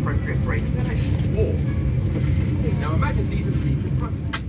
appropriate brace position. Or, now imagine these are seats in front of you.